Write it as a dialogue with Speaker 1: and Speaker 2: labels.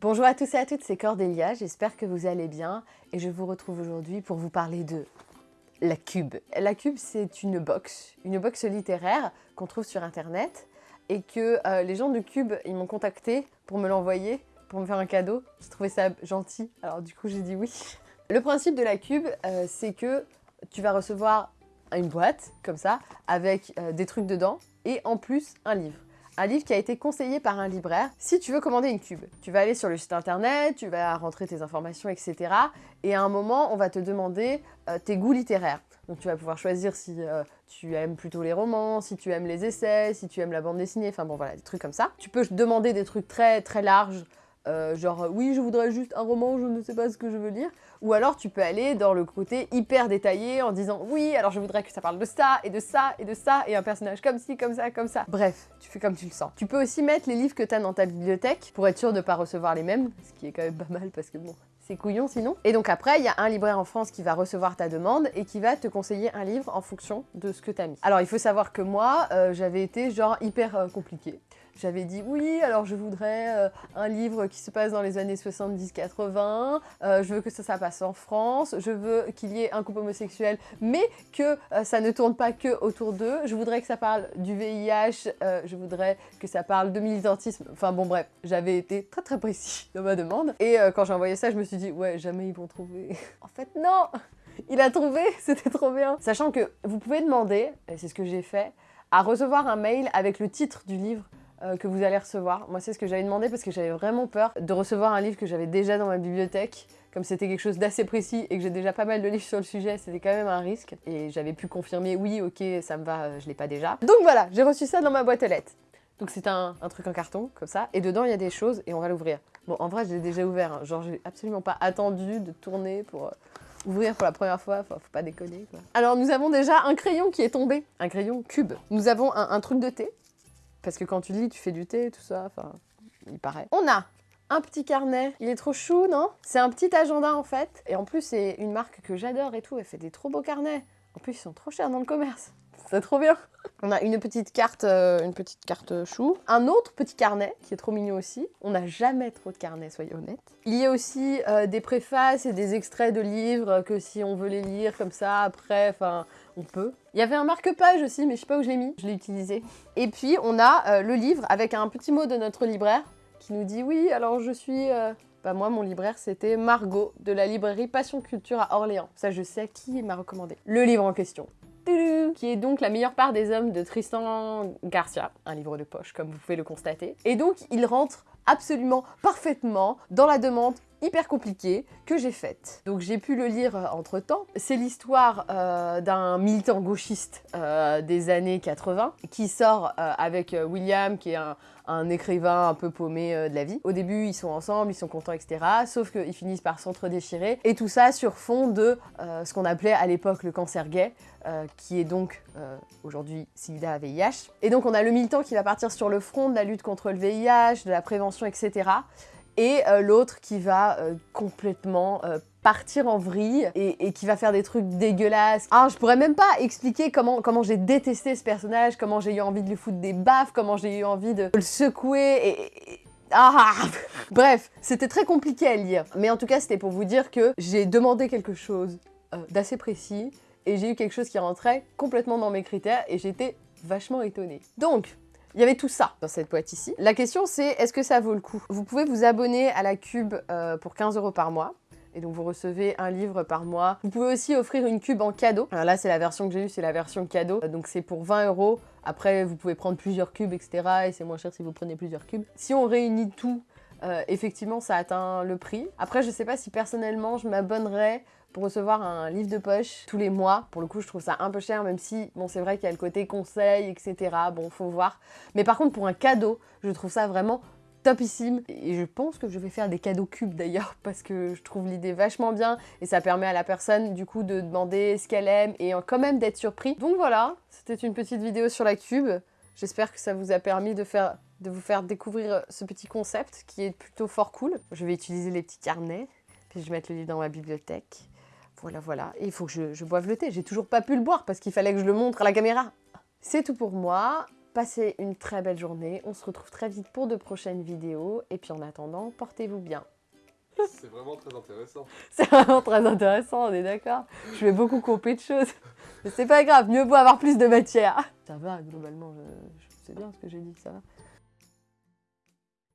Speaker 1: Bonjour à tous et à toutes, c'est Cordélia, j'espère que vous allez bien et je vous retrouve aujourd'hui pour vous parler de la Cube. La Cube, c'est une box, une box littéraire qu'on trouve sur internet et que euh, les gens de Cube, ils m'ont contacté pour me l'envoyer, pour me faire un cadeau. Je trouvais ça gentil, alors du coup j'ai dit oui. Le principe de la Cube, euh, c'est que tu vas recevoir une boîte, comme ça, avec euh, des trucs dedans et en plus un livre un livre qui a été conseillé par un libraire. Si tu veux commander une cube, tu vas aller sur le site internet, tu vas rentrer tes informations, etc. Et à un moment, on va te demander euh, tes goûts littéraires. Donc tu vas pouvoir choisir si euh, tu aimes plutôt les romans, si tu aimes les essais, si tu aimes la bande dessinée, enfin bon voilà, des trucs comme ça. Tu peux demander des trucs très très larges, euh, genre oui je voudrais juste un roman, je ne sais pas ce que je veux lire. Ou alors tu peux aller dans le côté hyper détaillé en disant oui alors je voudrais que ça parle de ça et de ça et de ça et un personnage comme ci, comme ça, comme ça. Bref, tu fais comme tu le sens. Tu peux aussi mettre les livres que tu as dans ta bibliothèque pour être sûr de ne pas recevoir les mêmes, ce qui est quand même pas mal parce que bon, c'est couillon sinon. Et donc après, il y a un libraire en France qui va recevoir ta demande et qui va te conseiller un livre en fonction de ce que tu as mis. Alors il faut savoir que moi, euh, j'avais été genre hyper euh, compliqué. J'avais dit oui, alors je voudrais euh, un livre qui se passe dans les années 70-80, euh, je veux que ça, ça passe en France, je veux qu'il y ait un couple homosexuel, mais que ça ne tourne pas que autour d'eux, je voudrais que ça parle du VIH, je voudrais que ça parle de militantisme, enfin bon bref, j'avais été très très précis dans ma demande, et quand j'ai envoyé ça, je me suis dit ouais, jamais ils vont trouver. en fait non il a trouvé, c'était trop bien. Sachant que vous pouvez demander, et c'est ce que j'ai fait, à recevoir un mail avec le titre du livre euh, que vous allez recevoir. Moi, c'est ce que j'avais demandé parce que j'avais vraiment peur de recevoir un livre que j'avais déjà dans ma bibliothèque. Comme c'était quelque chose d'assez précis et que j'ai déjà pas mal de livres sur le sujet, c'était quand même un risque. Et j'avais pu confirmer, oui, ok, ça me va, euh, je l'ai pas déjà. Donc voilà, j'ai reçu ça dans ma boîte aux lettres. Donc c'est un, truc en carton, comme ça, et dedans il y a des choses, et on va l'ouvrir. Bon, en vrai, je l'ai déjà ouvert, hein. genre j'ai absolument pas attendu de tourner pour euh, ouvrir pour la première fois, enfin, faut pas déconner. Alors nous avons déjà un crayon qui est tombé, un crayon cube. Nous avons un truc de thé, parce que quand tu lis, tu fais du thé, tout ça, enfin, il paraît. On a un petit carnet. Il est trop chou, non? C'est un petit agenda, en fait. Et en plus, c'est une marque que j'adore et tout. Elle fait des trop beaux carnets. En plus, ils sont trop chers dans le commerce. C'est trop bien On a une petite carte, euh, une petite carte chou. Un autre petit carnet, qui est trop mignon aussi. On n'a jamais trop de carnets, soyez honnêtes. Il y a aussi euh, des préfaces et des extraits de livres que si on veut les lire comme ça, après, enfin, on peut. Il y avait un marque-page aussi, mais je sais pas où je l'ai mis. Je l'ai utilisé. Et puis, on a euh, le livre avec un petit mot de notre libraire qui nous dit « Oui, alors je suis... Bah moi, mon libraire, c'était Margot, de la librairie Passion Culture à Orléans. Ça, je sais qui m'a recommandé. Le livre en question qui est donc La meilleure part des hommes de Tristan Garcia, un livre de poche comme vous pouvez le constater. Et donc il rentre absolument parfaitement dans la demande hyper compliquée que j'ai faite. Donc j'ai pu le lire euh, entre temps. C'est l'histoire euh, d'un militant gauchiste euh, des années 80 qui sort avec William qui est un, écrivain un peu paumé de la vie. Au début ils sont ensemble, ils sont contents etc. Sauf qu'ils finissent par s'entre-déchirer et tout ça sur fond de ce qu'on appelait à l'époque le cancer gay qui est donc aujourd'hui SIDA, VIH. Et donc on a le militant qui va partir sur le front de la lutte contre le VIH, de la prévention etc et euh, l'autre qui va euh, complètement euh, partir en vrille et, qui va faire des trucs dégueulasses. Ah, je pourrais même pas expliquer comment, comment j'ai détesté ce personnage, comment j'ai eu envie de lui foutre des baffes, comment j'ai eu envie de le secouer et... ah Bref, c'était très compliqué à lire. Mais en tout cas, c'était pour vous dire que j'ai demandé quelque chose d'assez précis et j'ai eu quelque chose qui rentrait complètement dans mes critères et j'étais vachement étonnée. Donc, il y avait tout ça dans cette boîte ici. La question c'est, est-ce que ça vaut le coup? Vous pouvez vous abonner à la Cube euh, pour 15 euros par mois. Et donc vous recevez un livre par mois. Vous pouvez aussi offrir une cube en cadeau. Alors là c'est la version que j'ai eue, c'est la version cadeau. Donc c'est pour 20 euros. Après vous pouvez prendre plusieurs cubes, etc. Et c'est moins cher si vous prenez plusieurs cubes. Si on réunit tout, euh, effectivement ça atteint le prix. Après je sais pas si personnellement je m'abonnerais pour recevoir un livre de poche tous les mois. Pour le coup, je trouve ça un peu cher, même si, bon, c'est vrai qu'il y a le côté conseil, etc. Bon, faut voir. Mais par contre, pour un cadeau, je trouve ça vraiment topissime. Et je pense que je vais faire des cadeaux cubes d'ailleurs, parce que je trouve l'idée vachement bien. Et ça permet à la personne, du coup, de demander ce qu'elle aime et quand même d'être surpris. Donc voilà, c'était une petite vidéo sur la cube. J'espère que ça vous a permis de, faire, de vous faire découvrir ce petit concept qui est plutôt fort cool. Je vais utiliser les petits carnets, puis je vais mettre le livre dans ma bibliothèque. Voilà, voilà. Et il faut que je, boive le thé. J'ai toujours pas pu le boire parce qu'il fallait que je le montre à la caméra. C'est tout pour moi. Passez une très belle journée. On se retrouve très vite pour de prochaines vidéos. Et puis en attendant, portez-vous bien.
Speaker 2: C'est vraiment très intéressant.
Speaker 1: C'est vraiment très intéressant, on est d'accord. Je vais beaucoup couper de choses. Mais c'est pas grave, mieux vaut avoir plus de matière. Ça va, globalement, je, je sais bien ce que j'ai dit, ça va.